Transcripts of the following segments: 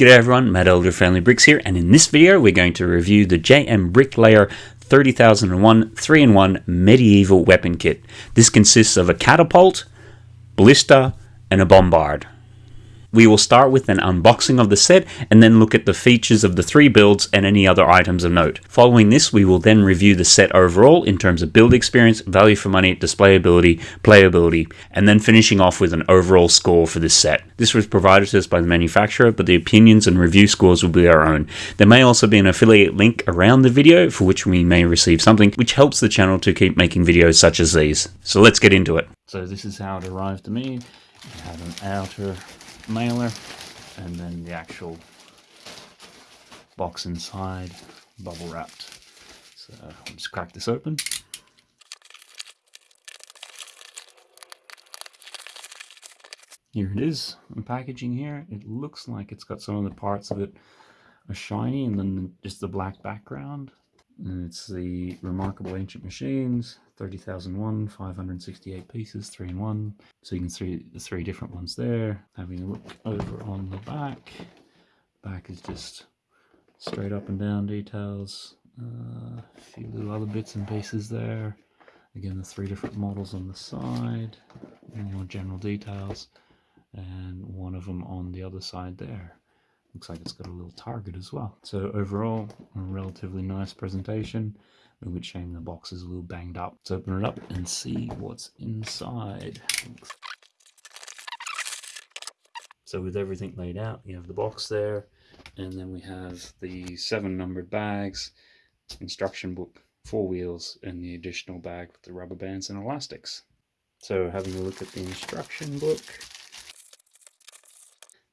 G'day everyone, Matt Elder Family Bricks here, and in this video we're going to review the JM Bricklayer 30001 3-in-1 Medieval Weapon Kit. This consists of a catapult, ballista, and a bombard. We will start with an unboxing of the set and then look at the features of the three builds and any other items of note. Following this, we will then review the set overall in terms of build experience, value for money, displayability, playability, and then finishing off with an overall score for this set. This was provided to us by the manufacturer, but the opinions and review scores will be our own. There may also be an affiliate link around the video for which we may receive something, which helps the channel to keep making videos such as these. So let's get into it. So this is how it arrived to me. I have an outer mailer and then the actual box inside bubble wrapped. So I'll just crack this open. Here it is the packaging here. It looks like it's got some of the parts of it are shiny and then just the black background and it's the Remarkable Ancient Machines, 30,001, 568 pieces, 3 in 1. So you can see the three different ones there. Having a look over on the back. Back is just straight up and down details. Uh, a few little other bits and pieces there. Again, the three different models on the side. More general details. And one of them on the other side there. Looks like it's got a little target as well. So overall, a relatively nice presentation. A bit shame the box is a little banged up. Let's open it up and see what's inside. So with everything laid out, you have the box there, and then we have the seven numbered bags, instruction book, four wheels, and the additional bag with the rubber bands and elastics. So having a look at the instruction book,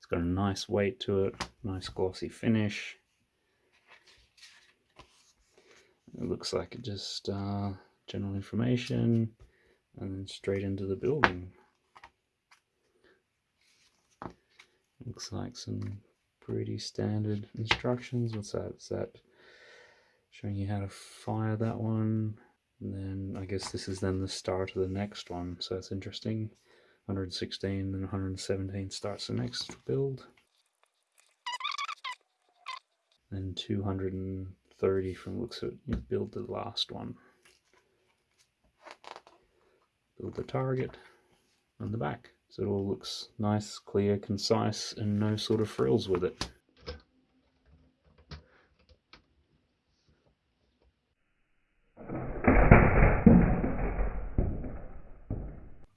got a nice weight to it, nice glossy finish. It looks like it just uh, general information and then straight into the building. Looks like some pretty standard instructions. What's that? Is that showing you how to fire that one? And then I guess this is then the start of the next one. So that's interesting. 116 and 117 starts the next build. And 230 from looks at you build the last one. Build the target on the back. So it all looks nice, clear, concise, and no sort of frills with it.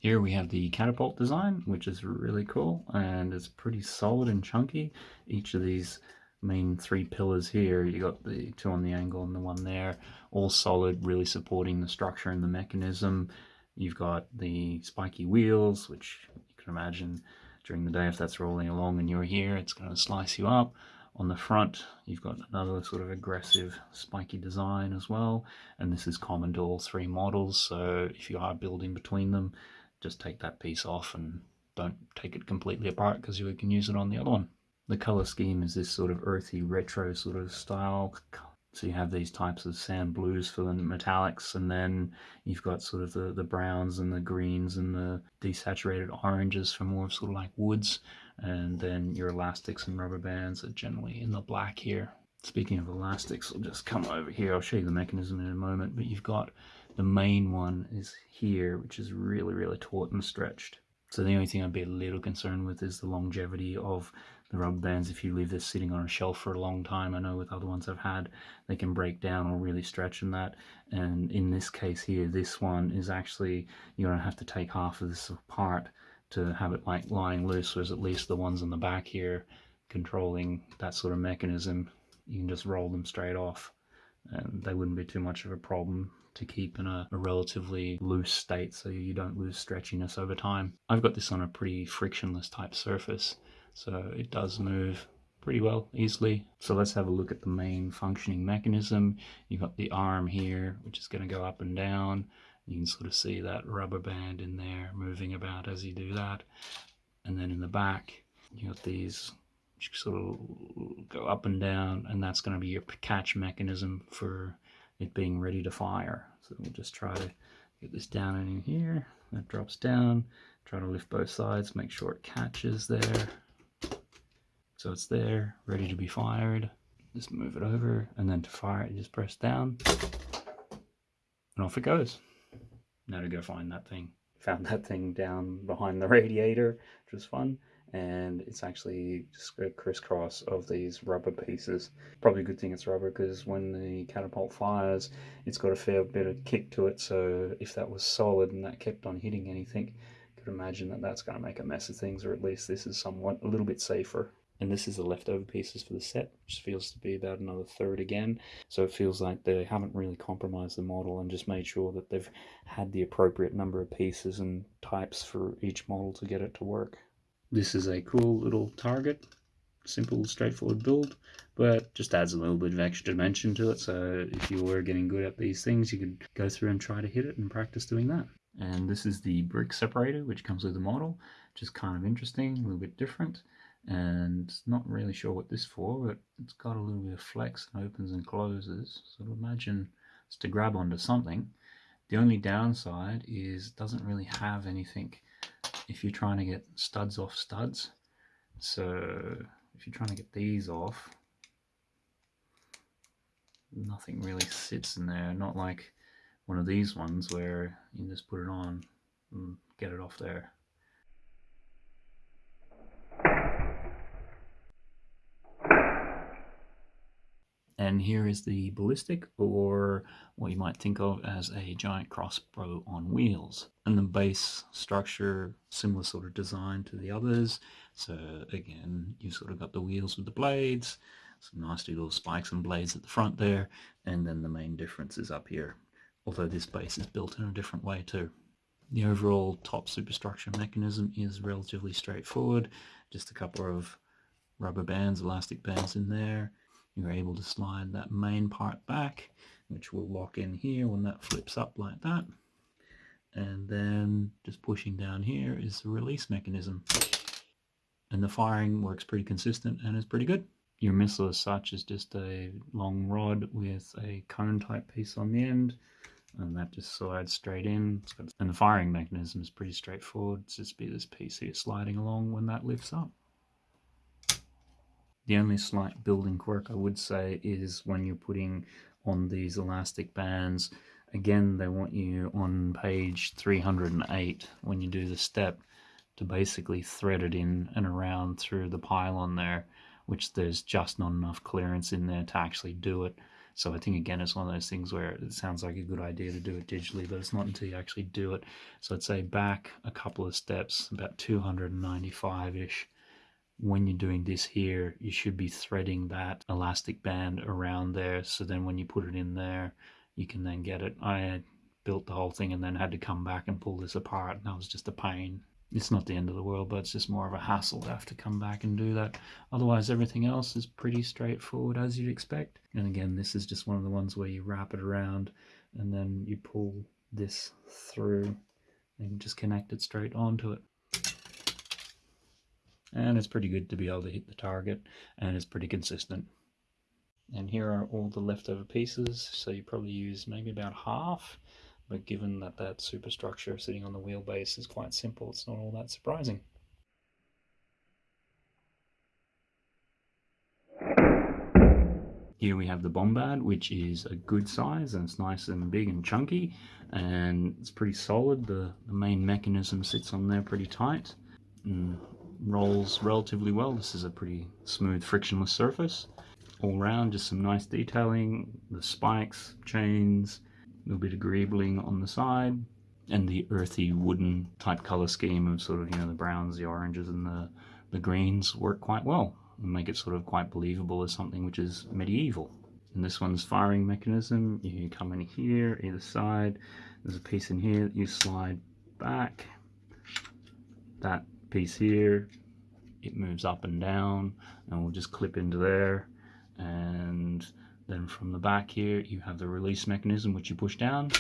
Here we have the catapult design, which is really cool and it's pretty solid and chunky. Each of these main three pillars here, you got the two on the angle and the one there, all solid, really supporting the structure and the mechanism. You've got the spiky wheels, which you can imagine during the day if that's rolling along and you're here, it's going to slice you up. On the front, you've got another sort of aggressive spiky design as well. And this is common to all three models, so if you are building between them, just take that piece off and don't take it completely apart because you can use it on the other one. The color scheme is this sort of earthy retro sort of style. So you have these types of sand blues for the metallics and then you've got sort of the, the browns and the greens and the desaturated oranges for more sort of like woods and then your elastics and rubber bands are generally in the black here. Speaking of elastics, I'll just come over here. I'll show you the mechanism in a moment, but you've got the main one is here, which is really, really taut and stretched. So the only thing I'd be a little concerned with is the longevity of the rubber bands. If you leave this sitting on a shelf for a long time, I know with other ones I've had, they can break down or really stretch in that. And in this case here, this one is actually, you're to have to take half of this apart to have it like lying loose, whereas at least the ones in the back here controlling that sort of mechanism, you can just roll them straight off and they wouldn't be too much of a problem to keep in a, a, relatively loose state so you don't lose stretchiness over time. I've got this on a pretty frictionless type surface so it does move pretty well easily. So let's have a look at the main functioning mechanism. You've got the arm here which is going to go up and down. You can sort of see that rubber band in there moving about as you do that. And then in the back you've got these which sort of go up and down and that's going to be your catch mechanism for it being ready to fire. So we'll just try to get this down in here. That drops down. Try to lift both sides, make sure it catches there. So it's there, ready to be fired. Just move it over, and then to fire it, just press down. And off it goes. Now to go find that thing. Found that thing down behind the radiator, which was fun and it's actually just a crisscross of these rubber pieces. Probably a good thing it's rubber because when the catapult fires, it's got a fair bit of kick to it. So if that was solid and that kept on hitting anything, I could imagine that that's going to make a mess of things, or at least this is somewhat a little bit safer. And this is the leftover pieces for the set, which feels to be about another third again. So it feels like they haven't really compromised the model and just made sure that they've had the appropriate number of pieces and types for each model to get it to work. This is a cool little target, simple, straightforward build, but just adds a little bit of extra dimension to it. So if you were getting good at these things, you could go through and try to hit it and practice doing that. And this is the brick separator, which comes with the model, which is kind of interesting, a little bit different. And not really sure what this for, but it's got a little bit of flex and opens and closes. So imagine it's to grab onto something. The only downside is it doesn't really have anything if you're trying to get studs off studs. So if you're trying to get these off nothing really sits in there. Not like one of these ones where you just put it on and get it off there And here is the ballista, or what you might think of as a giant crossbow on wheels. And the base structure, similar sort of design to the others. So again, you've sort of got the wheels with the blades, some nice little spikes and blades at the front there, and then the main difference is up here. Although this base is built in a different way too. The overall top superstructure mechanism is relatively straightforward. Just a couple of rubber bands, elastic bands in there you're able to slide that main part back which will lock in here when that flips up like that. And then just pushing down here is the release mechanism. And the firing works pretty consistent and is pretty good. Your missile as such is just a long rod with a cone type piece on the end and that just slides straight in. And the firing mechanism is pretty straightforward. It's just be this piece here sliding along when that lifts up the only slight building quirk I would say is when you're putting on these elastic bands, again they want you on page 308 when you do the step to basically thread it in and around through the pylon there, which there's just not enough clearance in there to actually do it. So I think again it's one of those things where it sounds like a good idea to do it digitally, but it's not until you actually do it. So I'd say back a couple of steps, about 295-ish, when you're doing this here, you should be threading that elastic band around there. So then when you put it in there, you can then get it. I built the whole thing and then had to come back and pull this apart. And that was just a pain. It's not the end of the world, but it's just more of a hassle to have to come back and do that. Otherwise, everything else is pretty straightforward as you'd expect. And again, this is just one of the ones where you wrap it around and then you pull this through and just connect it straight onto it and it's pretty good to be able to hit the target and it's pretty consistent and here are all the leftover pieces so you probably use maybe about half but given that that superstructure sitting on the wheelbase is quite simple it's not all that surprising Here we have the Bombard, which is a good size and it's nice and big and chunky and it's pretty solid. The, the main mechanism sits on there pretty tight. And rolls relatively well. This is a pretty smooth frictionless surface. All round, just some nice detailing, the spikes, chains, a little bit of greebling on the side, and the earthy wooden type color scheme of sort of, you know, the browns, the oranges and the, the greens work quite well and make it sort of quite believable as something which is medieval. And this one's firing mechanism, you come in here, either side, there's a piece in here that you slide back, that piece here it moves up and down and we'll just clip into there and then from the back here you have the release mechanism which you push down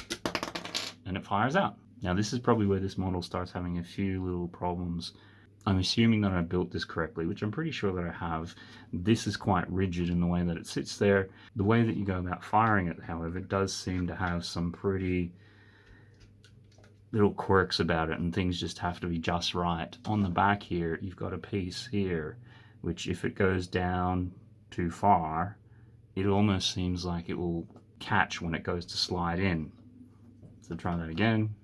and it fires out now this is probably where this model starts having a few little problems I'm assuming that I built this correctly, which I'm pretty sure that I have. This is quite rigid in the way that it sits there. The way that you go about firing it, however, does seem to have some pretty little quirks about it and things just have to be just right. On the back here, you've got a piece here which if it goes down too far, it almost seems like it will catch when it goes to slide in. So try that again,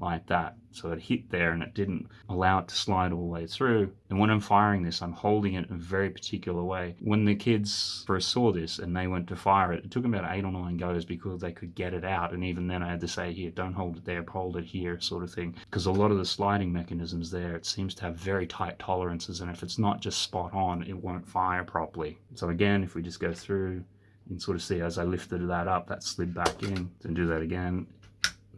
like that. So it hit there and it didn't allow it to slide all the way through. And when I'm firing this, I'm holding it in a very particular way. When the kids first saw this and they went to fire it, it took about eight or nine goes because they could get it out. And even then I had to say, here, don't hold it there, hold it here, sort of thing. Because a lot of the sliding mechanisms there, it seems to have very tight tolerances. And if it's not just spot on, it won't fire properly. So again, if we just go through, you can sort of see as I lifted that up, that slid back in. To do that again,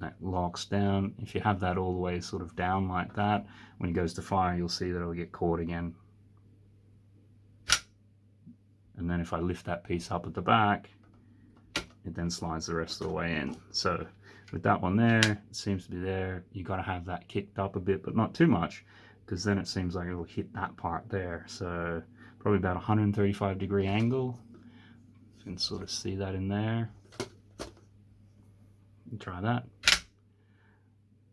that locks down. If you have that all the way sort of down like that, when it goes to fire, you'll see that it'll get caught again. And then if I lift that piece up at the back, it then slides the rest of the way in. So with that one there, it seems to be there. You got to have that kicked up a bit, but not too much, because then it seems like it'll hit that part there. So probably about 135 degree angle. You can sort of see that in there. Try that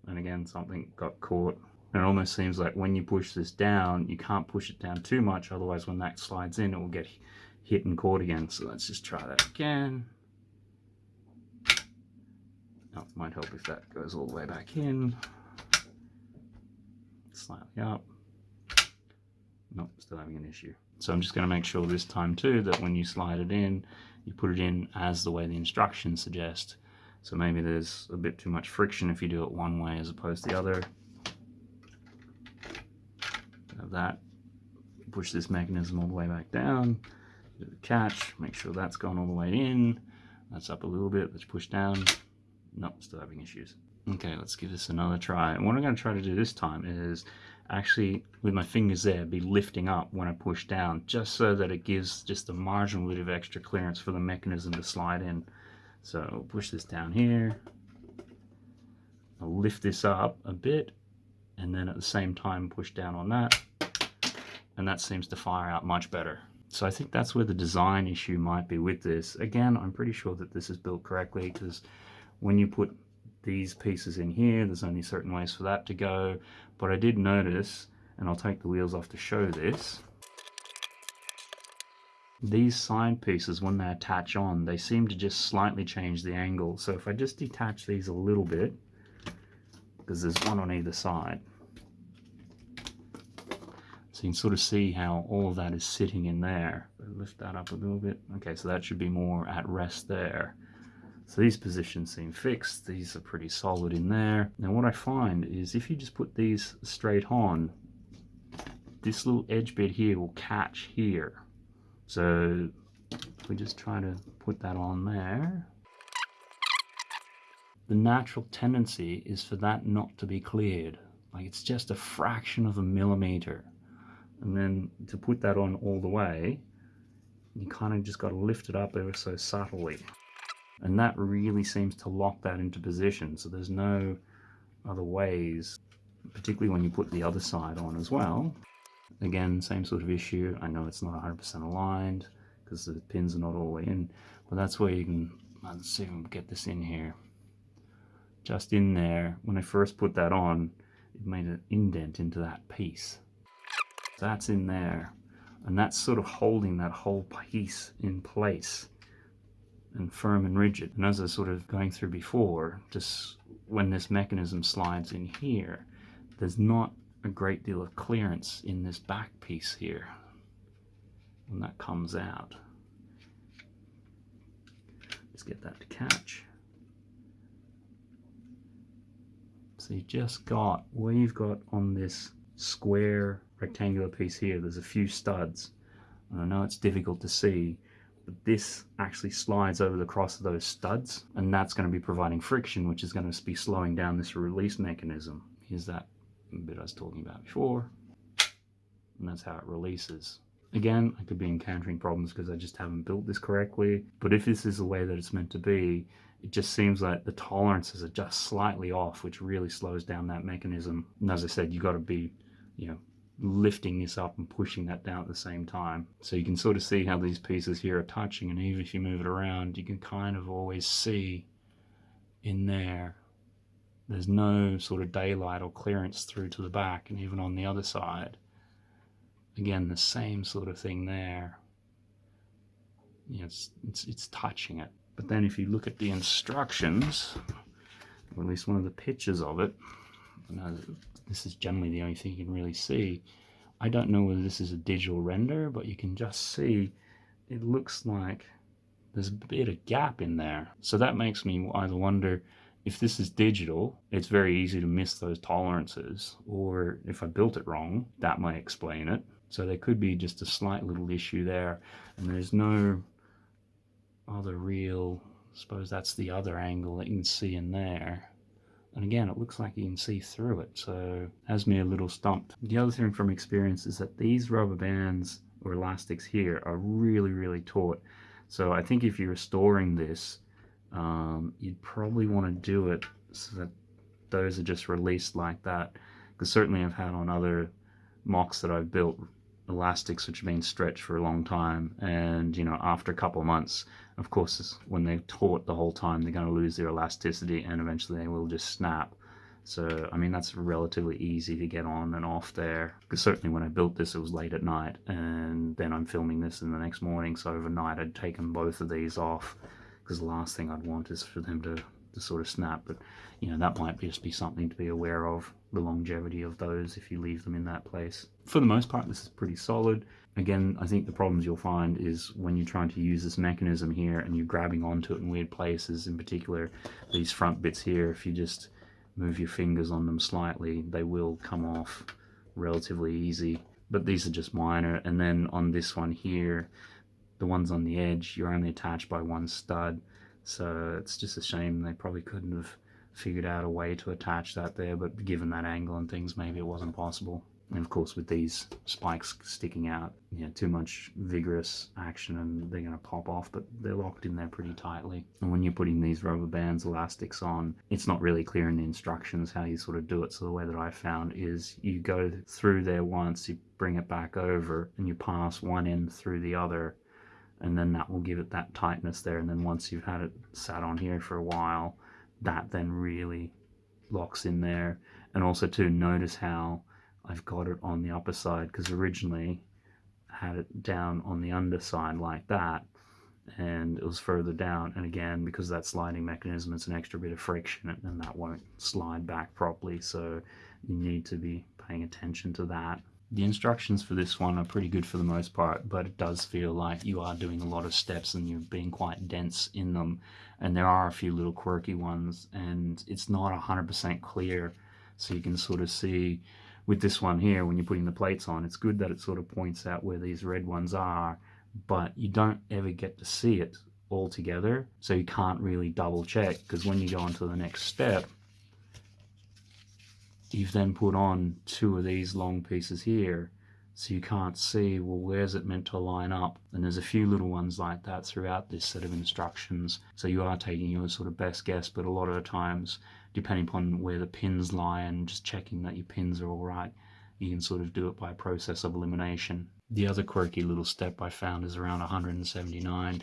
and again something got caught. And it almost seems like when you push this down you can't push it down too much otherwise when that slides in it will get hit and caught again. So let's just try that again. Oh, might help if that goes all the way back in. Slightly up. Nope still having an issue. So I'm just going to make sure this time too that when you slide it in you put it in as the way the instructions suggest so maybe there's a bit too much friction if you do it one way as opposed to the other. Have that. Push this mechanism all the way back down. Do the catch. Make sure that's gone all the way in. That's up a little bit. Let's push down. Nope, still having issues. Okay, let's give this another try. And what I'm going to try to do this time is actually, with my fingers there, be lifting up when I push down, just so that it gives just a marginal bit of extra clearance for the mechanism to slide in. So push this down here. I'll lift this up a bit and then at the same time push down on that and that seems to fire out much better. So I think that's where the design issue might be with this. Again, I'm pretty sure that this is built correctly because when you put these pieces in here, there's only certain ways for that to go. But I did notice, and I'll take the wheels off to show this, these side pieces, when they attach on, they seem to just slightly change the angle. So if I just detach these a little bit, because there's one on either side, so you can sort of see how all of that is sitting in there. Lift that up a little bit. Okay, so that should be more at rest there. So these positions seem fixed. These are pretty solid in there. Now what I find is if you just put these straight on, this little edge bit here will catch here. So we just try to put that on there. The natural tendency is for that not to be cleared. Like it's just a fraction of a millimeter. And then to put that on all the way, you kind of just got to lift it up ever so subtly. And that really seems to lock that into position. So there's no other ways, particularly when you put the other side on as well. Again, same sort of issue. I know it's not 100% aligned because the pins are not all the way in, but that's where you can, let's see if we get this in here. Just in there, when I first put that on, it made an indent into that piece. That's in there, and that's sort of holding that whole piece in place and firm and rigid. And as I was sort of going through before, just when this mechanism slides in here, there's not a great deal of clearance in this back piece here when that comes out. Let's get that to catch. So you've just got, where you've got on this square rectangular piece here, there's a few studs. And I know it's difficult to see, but this actually slides over the cross of those studs, and that's going to be providing friction, which is going to be slowing down this release mechanism. Here's that bit I was talking about before. And that's how it releases. Again, I could be encountering problems because I just haven't built this correctly. But if this is the way that it's meant to be, it just seems like the tolerances are just slightly off, which really slows down that mechanism. And as I said, you've got to be, you know, lifting this up and pushing that down at the same time. So you can sort of see how these pieces here are touching and even if you move it around, you can kind of always see in there there's no sort of daylight or clearance through to the back and even on the other side again, the same sort of thing there. It's, it's, it's touching it. But then if you look at the instructions, or at least one of the pictures of it, this is generally the only thing you can really see. I don't know whether this is a digital render, but you can just see it looks like there's a bit of gap in there. So that makes me either wonder if this is digital, it's very easy to miss those tolerances, or if I built it wrong, that might explain it. So there could be just a slight little issue there, and there's no other real, I suppose that's the other angle that you can see in there. And again, it looks like you can see through it, so has me a little stumped. The other thing from experience is that these rubber bands or elastics here are really, really taut. So I think if you're restoring this, um, you'd probably want to do it so that those are just released like that. Because certainly I've had on other MOCs that I've built elastics which have been stretched for a long time. And you know after a couple of months of course when they're taut the whole time they're going to lose their elasticity and eventually they will just snap. So I mean that's relatively easy to get on and off there. Because certainly when I built this it was late at night and then I'm filming this in the next morning. So overnight I'd taken both of these off because the last thing I'd want is for them to, to sort of snap. But, you know, that might just be something to be aware of, the longevity of those if you leave them in that place. For the most part, this is pretty solid. Again, I think the problems you'll find is when you're trying to use this mechanism here and you're grabbing onto it in weird places, in particular these front bits here, if you just move your fingers on them slightly, they will come off relatively easy. But these are just minor. And then on this one here, the ones on the edge you're only attached by one stud. So it's just a shame they probably couldn't have figured out a way to attach that there but given that angle and things maybe it wasn't possible. And of course with these spikes sticking out you know too much vigorous action and they're going to pop off but they're locked in there pretty tightly. And when you're putting these rubber bands elastics on it's not really clear in the instructions how you sort of do it. So the way that I found is you go through there once you bring it back over and you pass one end through the other and then that will give it that tightness there. And then once you've had it sat on here for a while that then really locks in there. And also to notice how I've got it on the upper side because originally I had it down on the underside like that and it was further down. And again because that sliding mechanism it's an extra bit of friction and that won't slide back properly. So you need to be paying attention to that the instructions for this one are pretty good for the most part, but it does feel like you are doing a lot of steps and you're being quite dense in them. And there are a few little quirky ones, and it's not 100% clear. So you can sort of see with this one here, when you're putting the plates on, it's good that it sort of points out where these red ones are, but you don't ever get to see it all together. So you can't really double check because when you go on to the next step, you've then put on two of these long pieces here so you can't see well where's it meant to line up? And there's a few little ones like that throughout this set of instructions. So you are taking your sort of best guess but a lot of the times depending upon where the pins lie and just checking that your pins are all right you can sort of do it by process of elimination. The other quirky little step I found is around 179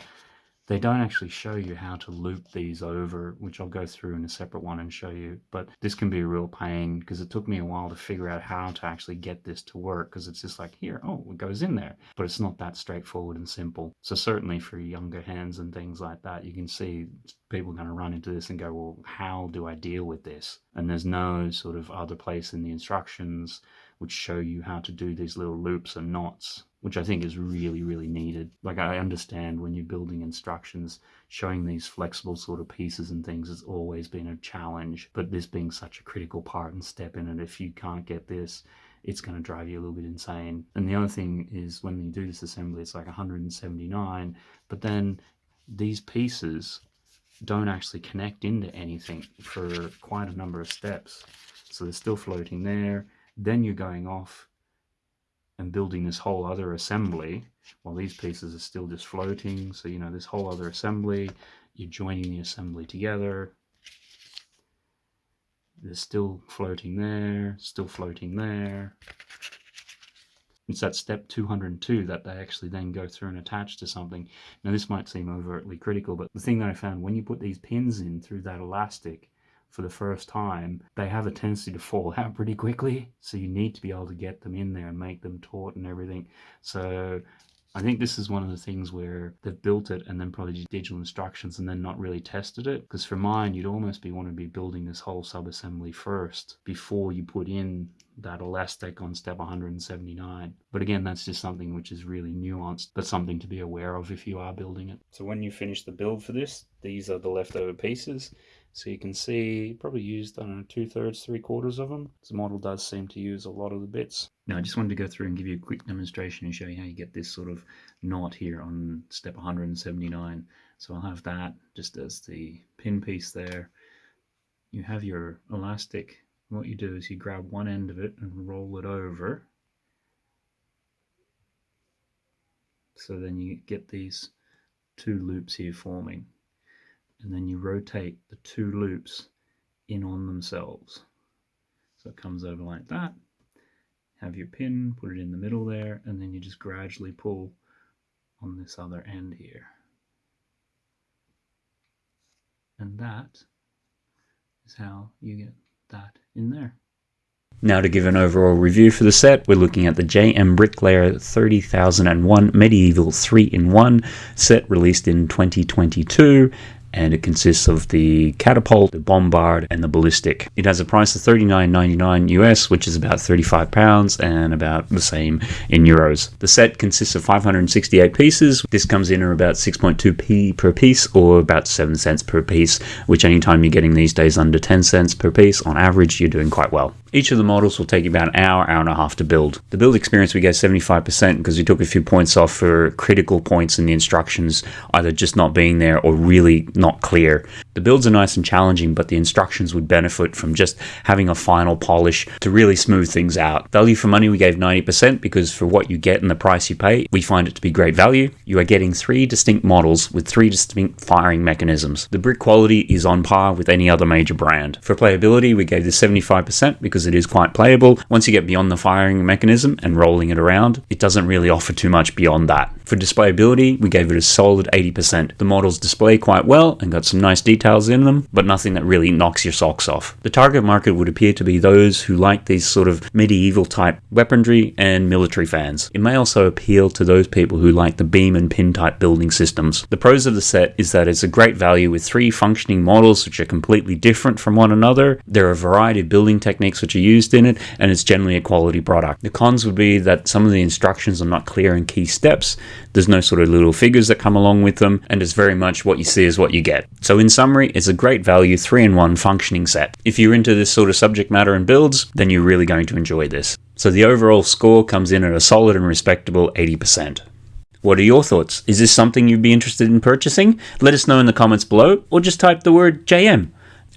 they don't actually show you how to loop these over, which I'll go through in a separate one and show you. But this can be a real pain because it took me a while to figure out how to actually get this to work because it's just like, here, oh, it goes in there. But it's not that straightforward and simple. So certainly for younger hands and things like that, you can see people going to run into this and go, well, how do I deal with this? And there's no sort of other place in the instructions which show you how to do these little loops and knots which I think is really, really needed. Like I understand when you're building instructions, showing these flexible sort of pieces and things has always been a challenge, but this being such a critical part and step in it, if you can't get this, it's going to drive you a little bit insane. And the other thing is when you do this assembly, it's like 179, but then these pieces don't actually connect into anything for quite a number of steps. So they're still floating there. Then you're going off and building this whole other assembly while these pieces are still just floating. So, you know, this whole other assembly, you're joining the assembly together. They're still floating there, still floating there. It's that step 202 that they actually then go through and attach to something. Now this might seem overtly critical, but the thing that I found when you put these pins in through that elastic, for the first time, they have a tendency to fall out pretty quickly. So you need to be able to get them in there and make them taut and everything. So I think this is one of the things where they've built it and then probably digital instructions and then not really tested it. Because for mine, you'd almost be want to be building this whole subassembly first before you put in that elastic on step 179. But again, that's just something which is really nuanced, but something to be aware of if you are building it. So when you finish the build for this, these are the leftover pieces. So you can see probably used, I don't know, two thirds, three quarters of them. The model does seem to use a lot of the bits. Now I just wanted to go through and give you a quick demonstration and show you how you get this sort of knot here on step 179. So I'll have that just as the pin piece there. You have your elastic. What you do is you grab one end of it and roll it over. So then you get these two loops here forming and then you rotate the two loops in on themselves. So it comes over like that. Have your pin, put it in the middle there, and then you just gradually pull on this other end here. And that is how you get that in there. Now to give an overall review for the set, we're looking at the JM Bricklayer 30001 Medieval 3-in-1 set released in 2022 and it consists of the catapult, the bombard, and the ballista. It has a price of $39.99 US, which is about 35 pounds and about the same in euros. The set consists of 568 pieces. This comes in at about 6.2p per piece or about 7 cents per piece, which anytime you're getting these days under 10 cents per piece, on average, you're doing quite well. Each of the models will take you about an hour, hour and a half to build. The build experience we get 75% because we took a few points off for critical points in the instructions, either just not being there or really not clear. The builds are nice and challenging, but the instructions would benefit from just having a final polish to really smooth things out. Value for money we gave 90% because for what you get and the price you pay, we find it to be great value. You are getting three distinct models with three distinct firing mechanisms. The brick quality is on par with any other major brand. For playability, we gave this 75% because because it is quite playable. Once you get beyond the firing mechanism and rolling it around, it doesn't really offer too much beyond that. For displayability, we gave it a solid 80%. The models display quite well and got some nice details in them, but nothing that really knocks your socks off. The target market would appear to be those who like these sort of medieval type weaponry and military fans. It may also appeal to those people who like the beam and pin type building systems. The pros of the set is that it's a great value with three functioning models which are completely different from one another. There are a variety of building techniques which are used in it, and it's generally a quality product. The cons would be that some of the instructions are not clear in key steps, there's no sort of little figures that come along with them, and it's very much what you see is what you get. So in summary, it's a great value 3-in-1 functioning set. If you're into this sort of subject matter and builds, then you're really going to enjoy this. So the overall score comes in at a solid and respectable 80%. What are your thoughts? Is this something you'd be interested in purchasing? Let us know in the comments below, or just type the word JM,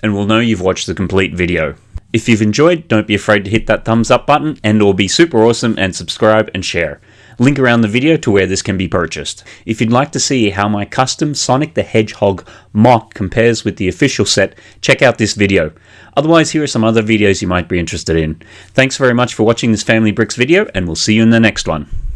and we'll know you've watched the complete video. If you've enjoyed, don't be afraid to hit that thumbs up button and or be super awesome and subscribe and share. Link around the video to where this can be purchased. If you'd like to see how my custom Sonic the Hedgehog MOC compares with the official set, check out this video. Otherwise, here are some other videos you might be interested in. Thanks very much for watching this Family Bricks video, and we'll see you in the next one.